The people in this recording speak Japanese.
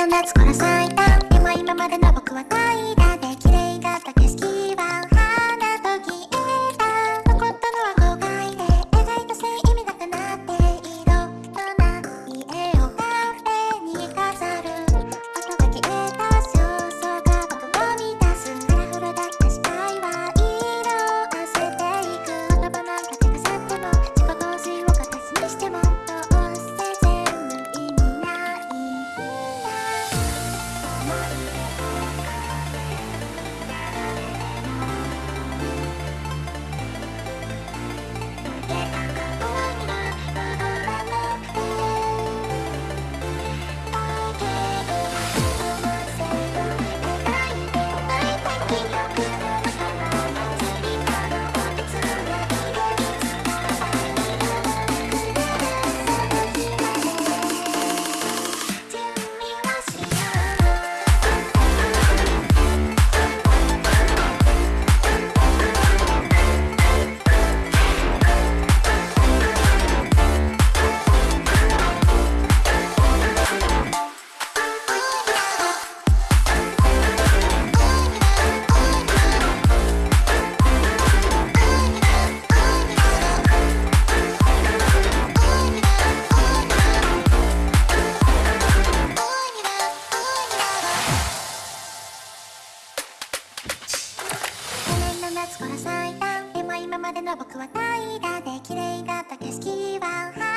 の夏から咲いたでも今までの僕は怠惰で夏から咲いたも今までの僕は怠惰で綺麗だった景色は。